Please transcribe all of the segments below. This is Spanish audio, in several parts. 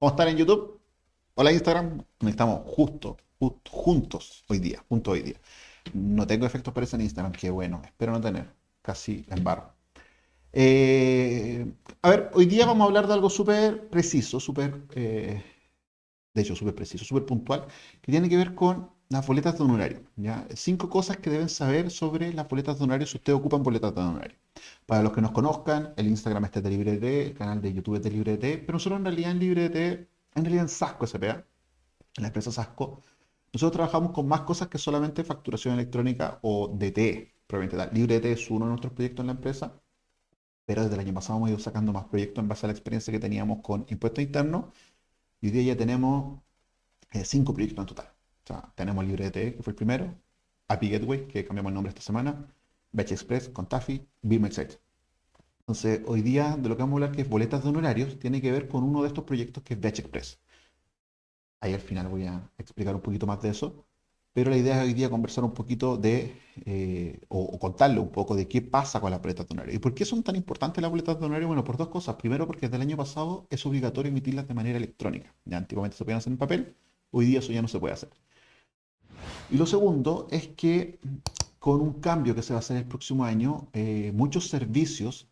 ¿Cómo están en YouTube? Hola Instagram. Estamos justo, justo, juntos hoy día, juntos hoy día. No tengo efectos por eso en Instagram, qué bueno, espero no tener, casi barro. Eh, a ver, hoy día vamos a hablar de algo súper preciso, súper, eh, de hecho, súper preciso, súper puntual, que tiene que ver con las boletas de honorario. ¿ya? Cinco cosas que deben saber sobre las boletas de honorario si ustedes ocupan boletas de honorario. Para los que nos conozcan, el Instagram es de LibreT, el canal de YouTube es de LibreT, pero nosotros en realidad en LibreT, en realidad en Sasco SPA, en la empresa Sasco, nosotros trabajamos con más cosas que solamente facturación electrónica o DTE, probablemente tal. LibreT es uno de nuestros proyectos en la empresa, pero desde el año pasado hemos ido sacando más proyectos en base a la experiencia que teníamos con impuestos internos, y hoy día ya tenemos eh, cinco proyectos en total tenemos LibreT, que fue el primero, API Gateway, que cambiamos el nombre esta semana, Batch Express con Taffy, Beam Entonces, hoy día de lo que vamos a hablar, que es boletas de honorarios, tiene que ver con uno de estos proyectos que es Batch Express. Ahí al final voy a explicar un poquito más de eso. Pero la idea es hoy día conversar un poquito de, eh, o, contarle un poco de qué pasa con las boletas de honorario. ¿Y por qué son tan importantes las boletas de honorario? Bueno, por dos cosas. Primero, porque desde el año pasado es obligatorio emitirlas de manera electrónica. Ya antiguamente se podían hacer en papel, hoy día eso ya no se puede hacer. Y lo segundo es que con un cambio que se va a hacer el próximo año, eh, muchos servicios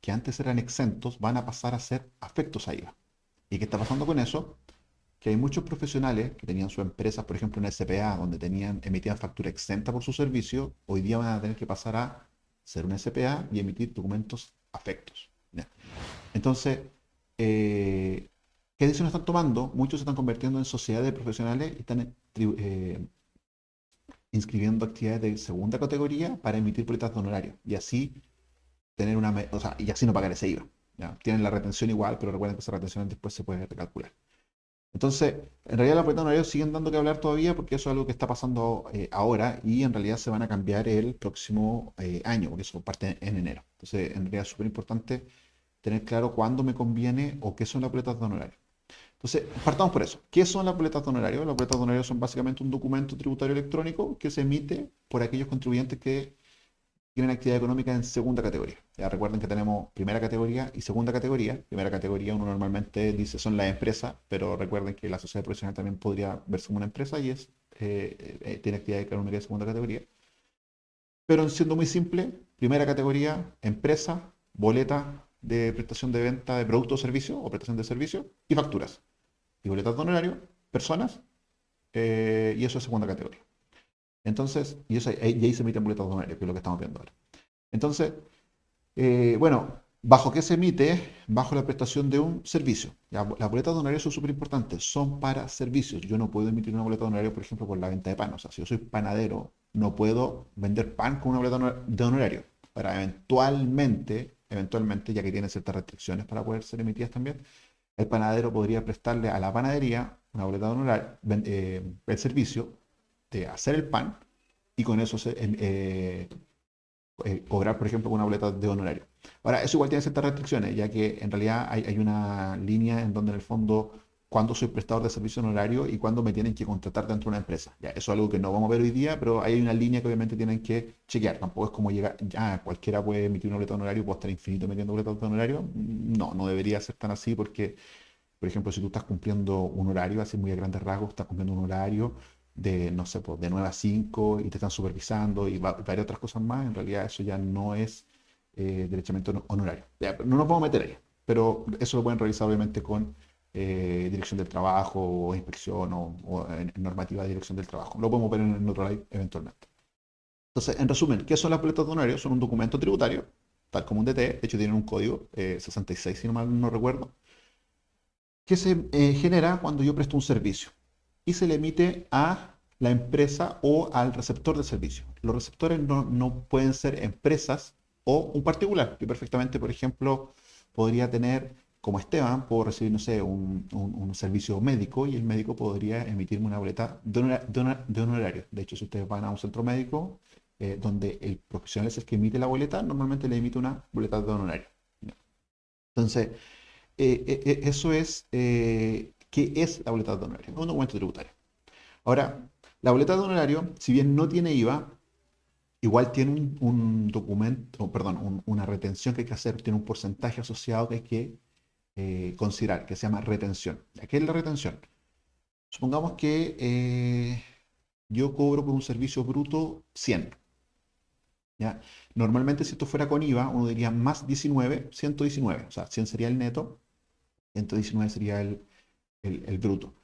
que antes eran exentos van a pasar a ser afectos a IVA. ¿Y qué está pasando con eso? Que hay muchos profesionales que tenían su empresa, por ejemplo, en SPA, donde tenían, emitían factura exenta por su servicio, hoy día van a tener que pasar a ser una SPA y emitir documentos afectos. Entonces, eh, ¿qué decisiones están tomando? Muchos se están convirtiendo en sociedades de profesionales y están inscribiendo actividades de segunda categoría para emitir boletas de honorario y así tener una, o sea, y así no pagar ese IVA. Tienen la retención igual, pero recuerden que esa retención después se puede recalcular. Entonces, en realidad las boletas de honorario siguen dando que hablar todavía porque eso es algo que está pasando eh, ahora y en realidad se van a cambiar el próximo eh, año, porque eso parte en enero. Entonces, en realidad es súper importante tener claro cuándo me conviene o qué son las boletas de honorario. Entonces, partamos por eso. ¿Qué son las boletas de honorario? Las boletas de honorario son básicamente un documento tributario electrónico que se emite por aquellos contribuyentes que tienen actividad económica en segunda categoría. Ya recuerden que tenemos primera categoría y segunda categoría. Primera categoría uno normalmente dice son las empresas, pero recuerden que la sociedad profesional también podría verse como una empresa y es eh, eh, tiene actividad económica de segunda categoría. Pero siendo muy simple, primera categoría, empresa, boleta de prestación de venta de productos o servicios o prestación de servicios y facturas y boletas de honorario, personas, eh, y eso es segunda categoría. Entonces, y, eso, y ahí se emiten boletas de honorario, que es lo que estamos viendo ahora. Entonces, eh, bueno, ¿bajo qué se emite? Bajo la prestación de un servicio. las boletas de honorario son súper importantes, son para servicios. Yo no puedo emitir una boleta de honorario, por ejemplo, por la venta de pan. O sea, si yo soy panadero, no puedo vender pan con una boleta de honorario. Para eventualmente, eventualmente, ya que tiene ciertas restricciones para poder ser emitidas también, el panadero podría prestarle a la panadería una boleta de honorario, eh, el servicio de hacer el pan y con eso eh, eh, cobrar, por ejemplo, una boleta de honorario. Ahora, eso igual tiene ciertas restricciones, ya que en realidad hay una línea en donde en el fondo cuando soy prestador de servicio honorario y cuando me tienen que contratar dentro de una empresa. Ya, eso es algo que no vamos a ver hoy día, pero hay una línea que obviamente tienen que chequear. Tampoco es como llegar, ya cualquiera puede emitir una boleta de honorario, puede estar infinito metiendo boletas de honorario. No, no debería ser tan así porque, por ejemplo, si tú estás cumpliendo un horario, así muy a grandes rasgos, estás cumpliendo un horario de, no sé, pues, de 9 a 5 y te están supervisando y varias otras cosas más, en realidad eso ya no es eh, derechamente honorario. no nos vamos a meter ahí, pero eso lo pueden realizar obviamente con eh, dirección del trabajo o inspección o, normativa de dirección del trabajo. Lo podemos ver en, otro lado eventualmente. Entonces, en resumen, ¿qué son las boletas de honorario? Son un documento tributario, tal como un DT, de hecho tienen un código 66, eh, si no mal no recuerdo, que se eh, genera cuando yo presto un servicio y se le emite a la empresa o al receptor de servicio. Los receptores no, no pueden ser empresas o un particular, que perfectamente, por ejemplo, podría tener como Esteban, puedo recibir, no sé, un, servicio médico y el médico podría emitirme una boleta de, honorario. De hecho, si ustedes van a un centro médico eh, donde el profesional es el que emite la boleta, normalmente le emite una boleta de honorario. Entonces, eh, eh, eso es, ¿qué es la boleta de honorario? Un documento tributario. Ahora, la boleta de honorario, si bien no tiene IVA, igual tiene un, documento, perdón, una retención que hay que hacer, tiene un porcentaje asociado que hay que eh, considerar, que se llama retención. ¿Qué es la retención? Supongamos que eh, yo cobro por un servicio bruto 100. ¿ya? Normalmente si esto fuera con IVA, uno diría más 19, 119. O sea, 100 sería el neto, 119 sería el, el, bruto.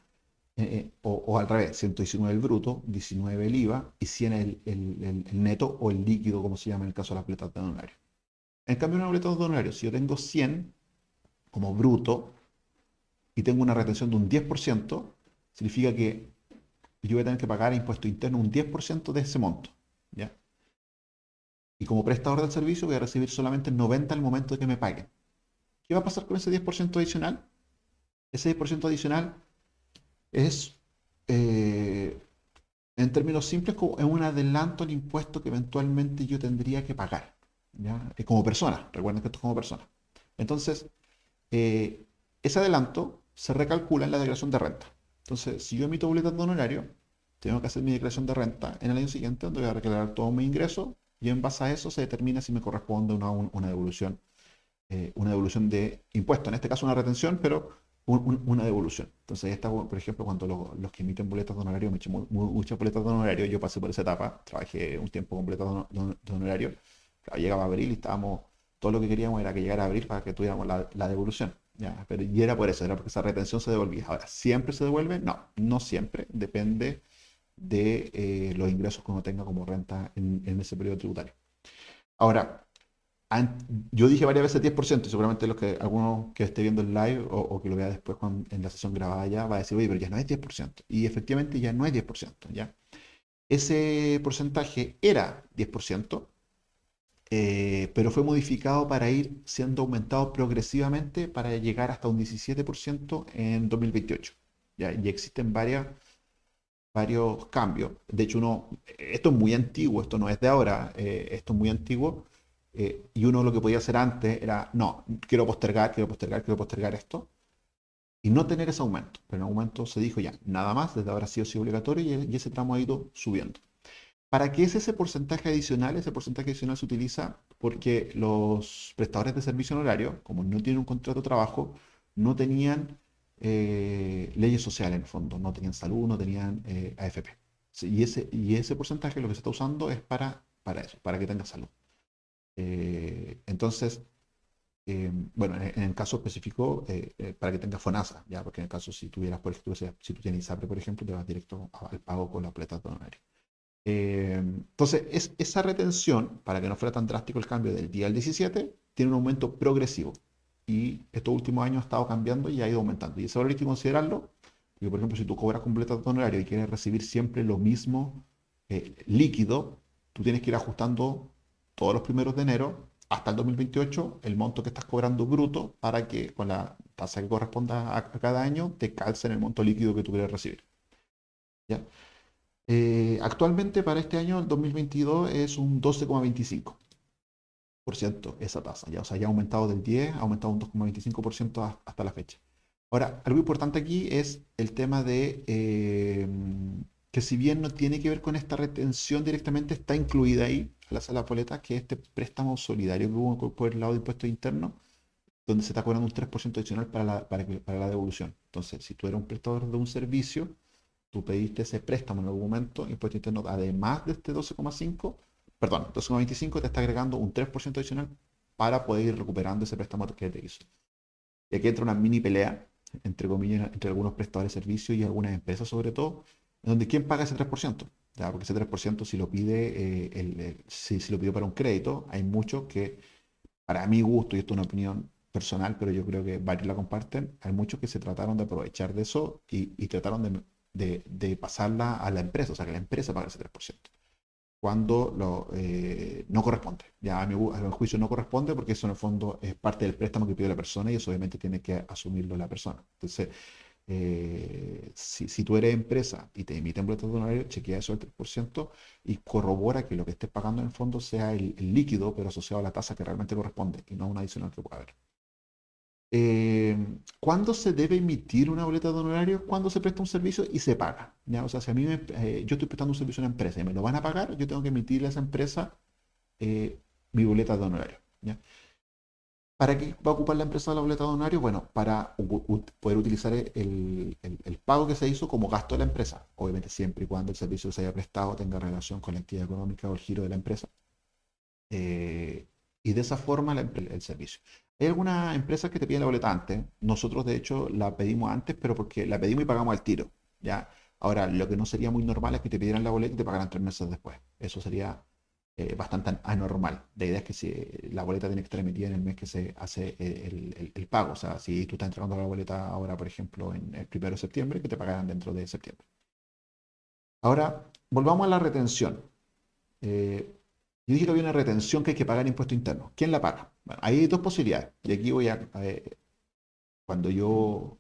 Eh, o, al revés, 119 el bruto, 19 el IVA y 100 el, el, neto o el líquido, como se llama en el caso de las boletas de honorario. En cambio, una boleta de honorario, si yo tengo 100, como bruto y tengo una retención de un 10%, significa que yo voy a tener que pagar impuesto interno un 10% de ese monto. ¿ya? Y como prestador del servicio voy a recibir solamente 90 al momento de que me paguen. ¿Qué va a pasar con ese 10% adicional? Ese 10% adicional es, eh, en términos simples, como un adelanto al impuesto que eventualmente yo tendría que pagar. ¿ya? Como persona, recuerden que esto es como persona. Entonces, eh, ese adelanto se recalcula en la declaración de renta. Entonces, si yo emito boletas de honorario, tengo que hacer mi declaración de renta en el año siguiente, donde voy a declarar todo mi ingreso y en base a eso se determina si me corresponde una, devolución, eh, una devolución de impuesto. En este caso, una retención, pero una devolución. Entonces, esta, por ejemplo, cuando los, que emiten boletas de honorario, me eché muchas boletas de honorario, yo pasé por esa etapa, trabajé un tiempo con boletas de, honorario, llegaba abril y estábamos todo lo que queríamos era que llegara a abril para que tuviéramos la, devolución. Pero, y era por eso, era porque esa retención se devolvía. Ahora, ¿siempre se devuelve? No, no siempre. Depende de eh, los ingresos que uno tenga como renta en, ese periodo tributario. Ahora, yo dije varias veces 10%, y seguramente los que, alguno que esté viendo el live o, que lo vea después en la sesión grabada ya va a decir, oye, pero ya no es 10%. Y efectivamente ya no es 10%. ¿ya? Ese porcentaje era 10%, eh, pero fue modificado para ir siendo aumentado progresivamente para llegar hasta un 17% en 2028. ¿ya? Y existen varios cambios. De hecho, uno, esto es muy antiguo, esto no es de ahora, eh, esto es muy antiguo. Eh, y uno lo que podía hacer antes era, no, quiero postergar, quiero postergar, quiero postergar esto. Y no tener ese aumento. Pero en el momento se dijo ya, nada más, desde ahora sí o sí obligatorio y ese tramo ha ido subiendo. ¿Para qué es ese porcentaje adicional? Ese porcentaje adicional se utiliza porque los prestadores de servicio honorario, como no tienen un contrato de trabajo, no tenían eh, leyes sociales en el fondo, no tenían salud, no tenían eh, AFP. y, ese, y ese porcentaje lo que se está usando es para, para eso, para que tenga salud. Eh, entonces, bueno, en, el caso específico, para que tenga FONASA, ya, porque en el caso si tuvieras, por ejemplo, si tú tienes ISAPRE, por ejemplo, te vas directo al pago con la plata de honorario. Eh, entonces, es, esa retención, para que no fuera tan drástico el cambio del día al 17, tiene un aumento progresivo. Y estos últimos años ha estado cambiando y ha ido aumentando. Y eso hay que considerarlo, porque por ejemplo, si tú cobras completa de honorario y quieres recibir siempre lo mismo eh, líquido, tú tienes que ir ajustando todos los primeros de enero hasta el 2028 el monto que estás cobrando bruto para que con la tasa que corresponda a, a cada año te calce en el monto líquido que tú quieres recibir. ¿Ya? Eh, actualmente para este año, el 2022, es un 12,25% esa tasa. Ya, o sea, ha aumentado del 10, ha aumentado un 2,25% hasta la fecha. Ahora, algo importante aquí es el tema de eh, que si bien no tiene que ver con esta retención directamente, está incluida ahí la sala poleta, que es este préstamo solidario que hubo por el lado de impuestos internos, donde se está cobrando un 3% adicional para la, para la devolución. Entonces, si tú eres un prestador de un servicio, tú pediste ese préstamo en algún momento, impuesto interno, además de este 12,5, perdón, 12,25 te está agregando un 3% adicional para poder ir recuperando ese préstamo que te hizo. Y aquí entra una mini pelea, entre comillas, entre algunos prestadores de servicios y algunas empresas sobre todo, en donde ¿quién paga ese 3%? ¿Ya? Porque ese 3% si lo pide, eh, el, si, lo pidió para un crédito, hay muchos que, para mi gusto, y esto es una opinión personal, pero yo creo que varios la comparten, hay muchos que se trataron de aprovechar de eso y, y trataron de de, pasarla a la empresa, o sea, que la empresa pague ese 3%, cuando lo, eh, no corresponde. Ya a mi, juicio no corresponde porque eso en el fondo es parte del préstamo que pide la persona y eso obviamente tiene que asumirlo la persona. Entonces, eh, si, tú eres empresa y te emiten boletos de honorario, chequea eso del 3% y corrobora que lo que estés pagando en el fondo sea el, el, líquido, pero asociado a la tasa que realmente corresponde y no un adicional que pueda haber. Eh, ¿Cuándo se debe emitir una boleta de honorario? Cuando se presta un servicio y se paga. ¿ya? O sea, si a mí eh, yo estoy prestando un servicio a una empresa y me lo van a pagar, yo tengo que emitirle a esa empresa eh, mi boleta de honorario. ¿Para qué va a ocupar la empresa la boleta de honorario? Bueno, para poder utilizar el, pago que se hizo como gasto de la empresa. Obviamente siempre y cuando el servicio se haya prestado tenga relación con la actividad económica o el giro de la empresa. Y de esa forma el servicio. Hay algunas empresas que te piden la boleta antes. Nosotros, de hecho, la pedimos antes, pero porque la pedimos y pagamos al tiro. ¿ya? Ahora, lo que no sería muy normal es que te pidieran la boleta y te pagaran tres meses después. Eso sería eh, bastante anormal. La idea es que si la boleta tiene que estar emitida en el mes que se hace el, pago. O sea, si tú estás entregando la boleta ahora, por ejemplo, en el primero de septiembre, que te pagarán dentro de septiembre. Ahora, volvamos a la retención. Eh, yo dije que había una retención que hay que pagar impuesto interno. ¿Quién la paga? Bueno, hay dos posibilidades. Y aquí voy a... cuando yo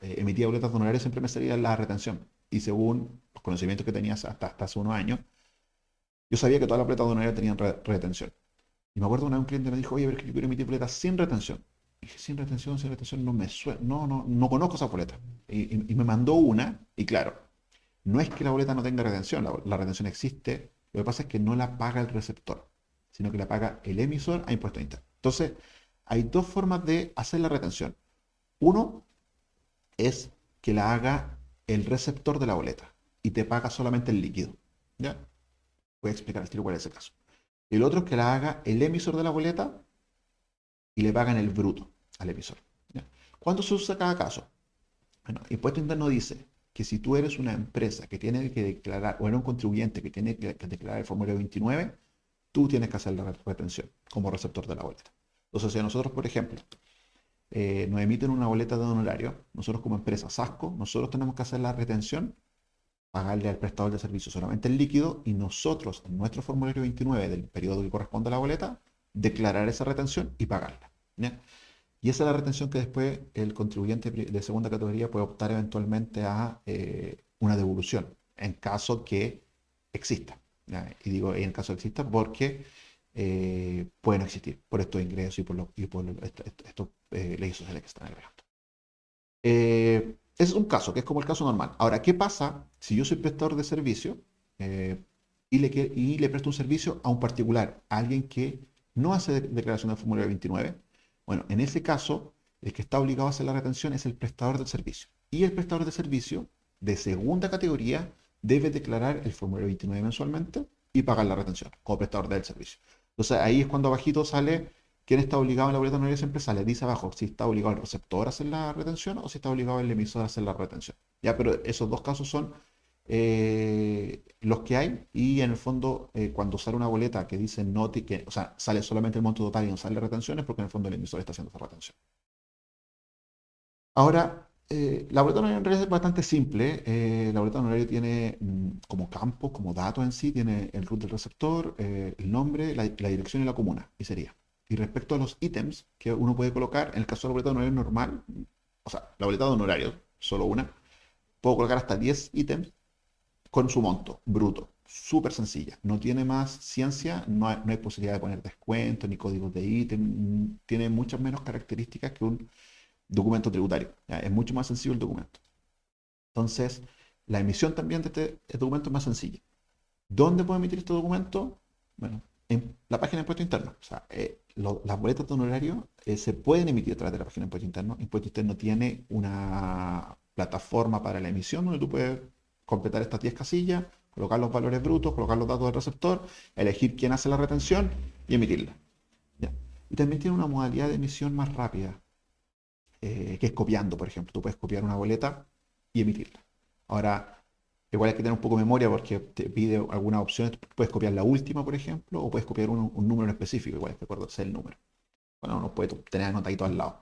eh, emitía boletas de honorarios siempre me salía la retención. Y según los conocimientos que tenías hasta, hasta hace unos años, yo sabía que todas las boletas de honorarios tenían retención. Y me acuerdo una vez un cliente me dijo, oye, a ver que yo quiero emitir boletas sin retención. Y dije, sin retención, sin retención, no me suena, no, no, no conozco esa boleta. Y, me mandó una, y claro, no es que la boleta no tenga retención, la retención existe lo que pasa es que no la paga el receptor, sino que la paga el emisor a impuesto interno. Entonces, hay dos formas de hacer la retención. Uno es que la haga el receptor de la boleta y te paga solamente el líquido. ¿Ya? Voy a explicar al tiro cuál es el caso. El otro es que la haga el emisor de la boleta y le pagan el bruto al emisor. ¿Cuándo se usa cada caso? Bueno, impuesto interno dice que si tú eres una empresa que tiene que declarar, o eres un contribuyente que tiene que, declarar el formulario 29, tú tienes que hacer la retención como receptor de la boleta. Entonces, si nosotros, por ejemplo, eh, nos emiten una boleta de honorario, nosotros como empresa SASCO, nosotros tenemos que hacer la retención, pagarle al prestador de servicio solamente el líquido y nosotros en nuestro formulario 29 del periodo que corresponde a la boleta, declarar esa retención y pagarla. Y esa es la retención que después el contribuyente de segunda categoría puede optar eventualmente a eh, una devolución, en caso que exista. Y digo en caso que exista porque eh, pueden existir por estos ingresos y por, estos eh, leyes sociales que están agregando. ese es un caso, que es como el caso normal. Ahora, ¿qué pasa si yo soy prestador de servicio y, le, y le presto un servicio a un particular, a alguien que no hace declaración de formulario 29? Bueno, en ese caso, el que está obligado a hacer la retención es el prestador del servicio. Y el prestador de servicio de segunda categoría debe declarar el formulario 29 mensualmente y pagar la retención como prestador del servicio. Entonces ahí es cuando abajito sale quién está obligado en la boleta honoraria siempre sale, dice abajo si está obligado el receptor a hacer la retención o si está obligado el emisor a hacer la retención. Ya, pero esos dos casos son eh, los que hay y en el fondo eh, cuando sale una boleta que dice no, que, o sea, sale solamente el monto total y no sale retenciones porque en el fondo el emisor está haciendo esa retención. Ahora, eh, la boleta honoraria en realidad es bastante simple. la boleta honoraria tiene mm, como campo, como dato en sí, tiene el root del receptor, el nombre, la, dirección y la comuna, y sería. Y respecto a los ítems que uno puede colocar, en el caso de la boleta honoraria normal, o sea, la boleta de honorario, solo una, puedo colocar hasta 10 ítems con su monto bruto. Súper sencilla. No tiene más ciencia, no hay, posibilidad de poner descuento ni códigos de ítem. Tiene muchas menos características que un documento tributario. Es mucho más sencillo el documento. Entonces, la emisión también de este, documento es más sencilla. ¿Dónde puedo emitir este documento? Bueno, en la página de impuesto interno. O sea, eh, las boletas de honorario eh, se pueden emitir a través de la página de impuesto interno. Impuesto interno tiene una plataforma para la emisión donde tú puedes completar estas 10 casillas, colocar los valores brutos, colocar los datos del receptor, elegir quién hace la retención y emitirla. Y también tiene una modalidad de emisión más rápida, eh, que es copiando, por ejemplo. Tú puedes copiar una boleta y emitirla. Ahora, igual hay que tener un poco de memoria porque te pide algunas opciones. Puedes copiar la última, por ejemplo, o puedes copiar un, número en específico, igual te acuerdo el número. Bueno, no puede tener anotadito al lado.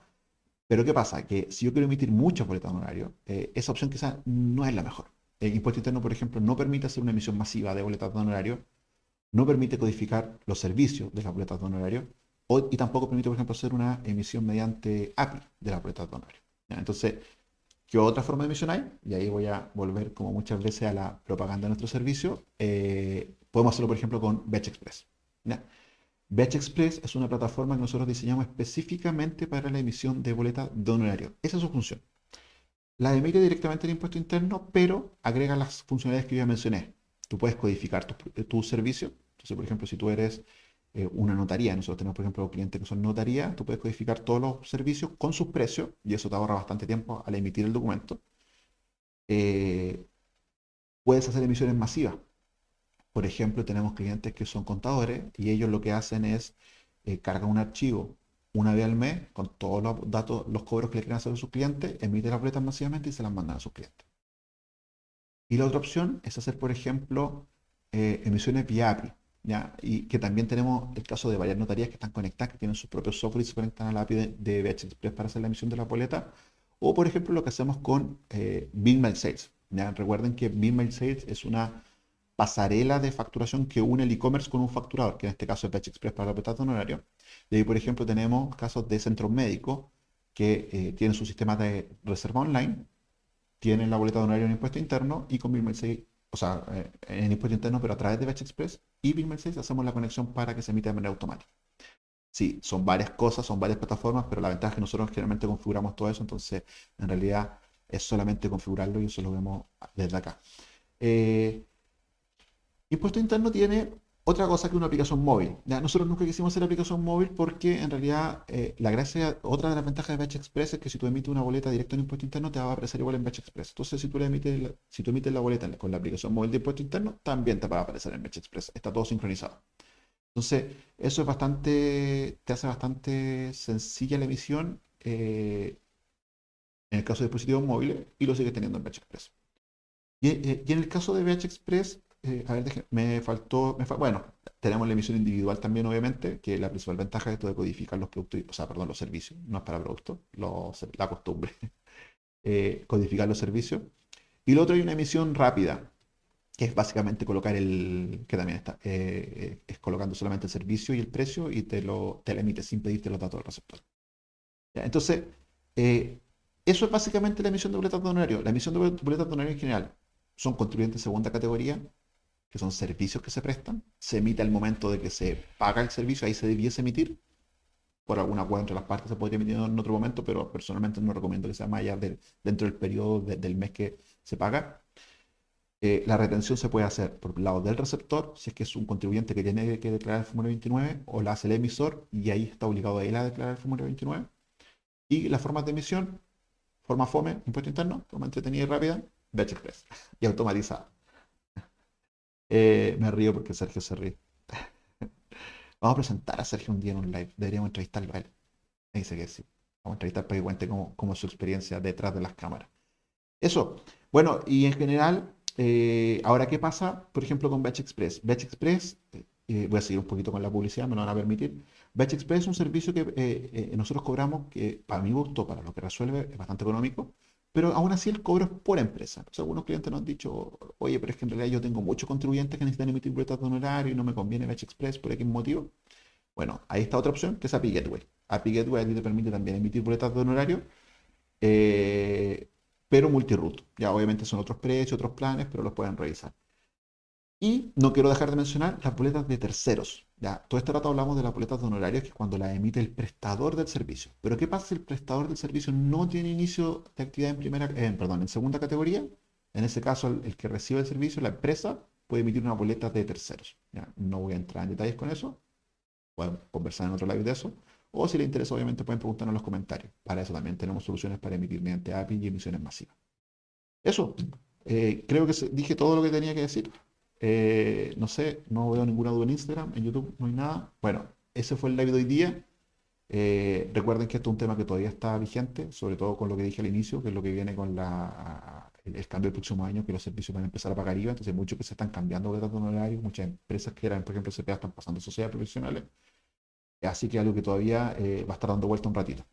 Pero ¿qué pasa? Que si yo quiero emitir muchas boletas de honorario, eh, esa opción quizás no es la mejor. El impuesto interno, por ejemplo, no permite hacer una emisión masiva de boletas de honorario, no permite codificar los servicios de las boletas de honorario, y tampoco permite, por ejemplo, hacer una emisión mediante API de las boletas de honorario. Entonces, ¿qué otra forma de emisión hay? Y ahí voy a volver, como muchas veces, a la propaganda de nuestro servicio. Eh, podemos hacerlo, por ejemplo, con Batch Express. Batch Express es una plataforma que nosotros diseñamos específicamente para la emisión de boletas de honorario. Esa es su función la emite directamente el impuesto interno, pero agrega las funcionalidades que yo ya mencioné. Tú puedes codificar tu, servicio. Entonces, por ejemplo, si tú eres eh, una notaría. Nosotros tenemos, por ejemplo, clientes que son notaría. Tú puedes codificar todos los servicios con sus precios y eso te ahorra bastante tiempo al emitir el documento. Eh, puedes hacer emisiones masivas. Por ejemplo, tenemos clientes que son contadores y ellos lo que hacen es eh, un archivo una vez al mes con todos los datos, los cobros que le quieren hacer a sus clientes, emiten las boletas masivamente y se las mandan a sus clientes. Y la otra opción es hacer, por ejemplo, eh, emisiones vía API. ¿ya? Y que también tenemos el caso de varias notarías que están conectadas, que tienen su propio software y se conectan a la API de, de BH Express para hacer la emisión de la boleta. O, por ejemplo, lo que hacemos con eh, Sales. ¿ya? Recuerden que Mail Sales es una pasarela de facturación que une el e-commerce con un facturador, que en este caso es BH Express para la boleta de honorario. Y ahí, por ejemplo, tenemos casos de centros médicos que eh, tienen su sistema de reserva online tienen la boleta de honorario en impuesto interno y con BillMail 6, o sea, eh, en impuesto interno, pero a través de Batch Express y BillMail 6 hacemos la conexión para que se emita de manera automática. Sí, son varias cosas, son varias plataformas, pero la ventaja es que nosotros generalmente configuramos todo eso, entonces en realidad es solamente configurarlo y eso lo vemos desde acá. Eh, impuesto interno tiene otra cosa que una aplicación móvil. Nosotros nunca quisimos hacer aplicación móvil porque en realidad eh, la gracia, otra de las ventajas de Batch Express es que si tú emites una boleta directo en impuesto interno te va a aparecer igual en Batch Express. Entonces si tú, emites la, si tú emites la boleta con la aplicación móvil de impuesto interno, también te va a aparecer en Batch Express. Está todo sincronizado. Entonces eso es bastante, te hace bastante sencilla la emisión eh, en el caso de dispositivos móviles y lo sigues teniendo en Batch Express. Y, eh, y en el caso de Batch Express eh, a ver, me faltó, bueno, tenemos la emisión individual también, obviamente, que la principal ventaja es esto de codificar los productos, o sea, perdón, los servicios, no es para productos, la costumbre, eh, codificar los servicios. Y lo otro hay una emisión rápida, que es básicamente colocar el, que también está, eh, es colocando solamente el servicio y el precio y te lo, te emite sin pedirte los datos del receptor. Entonces, eso es básicamente la emisión de boletas de honorario. La emisión de boletas de honorario en general son contribuyentes de segunda categoría, que son servicios que se prestan, se emite al momento de que se paga el servicio, ahí se debiese emitir, por alguna acuerdo entre las partes se podría emitir en otro momento, pero personalmente no recomiendo que sea más allá dentro del periodo del mes que se paga. Eh, la retención se puede hacer por el lado del receptor, si es que es un contribuyente que tiene que declarar el formulario 29, o la hace el emisor, y ahí está obligado a él a declarar el formulario 29. Y las formas de emisión, forma FOME, impuesto interno, forma entretenida y rápida, Batch Express, y automatizada. Eh, me río porque Sergio se ríe. Vamos a presentar a Sergio un día en un live. Deberíamos entrevistarlo a él. Me dice que sí. Vamos a entrevistar para que cuente cómo, es su experiencia detrás de las cámaras. Eso. Bueno, y en general, eh, ahora, ¿qué pasa, por ejemplo, con Batch Express? Batch Express, eh, voy a seguir un poquito con la publicidad, me lo van a permitir. Batch Express es un servicio que nosotros cobramos que, para mi gusto, para lo que resuelve, es bastante económico pero aún así el cobro es por empresa. algunos clientes nos han dicho, oye, pero es que en realidad yo tengo muchos contribuyentes que necesitan emitir boletas de honorario y no me conviene Batch Express por X motivo. Bueno, ahí está otra opción, que es API Gateway. API Gateway a ti te permite también emitir boletas de honorario, eh, pero multiroot. Ya obviamente son otros precios, otros planes, pero los pueden revisar. Y no quiero dejar de mencionar las boletas de terceros. Ya, todo este rato hablamos de las boletas de honorarios, que es cuando las emite el prestador del servicio. Pero ¿qué pasa si el prestador del servicio no tiene inicio de actividad en primera, perdón, en segunda categoría? En ese caso, el, que recibe el servicio, la empresa, puede emitir una boleta de terceros. ¿ya? No voy a entrar en detalles con eso. Pueden conversar en otro live de eso. O si les interesa, obviamente pueden preguntarnos en los comentarios. Para eso también tenemos soluciones para emitir mediante API y emisiones masivas. Eso. Eh, creo que dije todo lo que tenía que decir. Eh, no sé, no veo ninguna duda en Instagram, en YouTube no hay nada. Bueno, ese fue el live de hoy día. Eh, recuerden que esto es un tema que todavía está vigente, sobre todo con lo que dije al inicio, que es lo que viene con la, el, cambio del próximo año, que los servicios van a empezar a pagar IVA. Entonces, muchos que se están cambiando de honorarios, muchas empresas que eran, por ejemplo, CPA, están pasando sociedades profesionales. Así que algo que todavía eh, va a estar dando vuelta un ratito.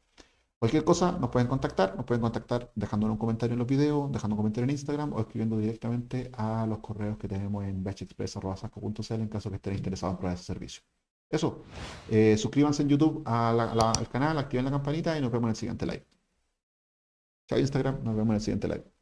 Cualquier cosa nos pueden contactar, nos pueden contactar dejando un comentario en los videos, dejando un comentario en Instagram o escribiendo directamente a los correos que tenemos en batchexpress.com.cl en caso que estén interesados en probar ese servicio. Eso, eh, suscríbanse en YouTube al canal, activen la campanita y nos vemos en el siguiente live. Chao Instagram, nos vemos en el siguiente live.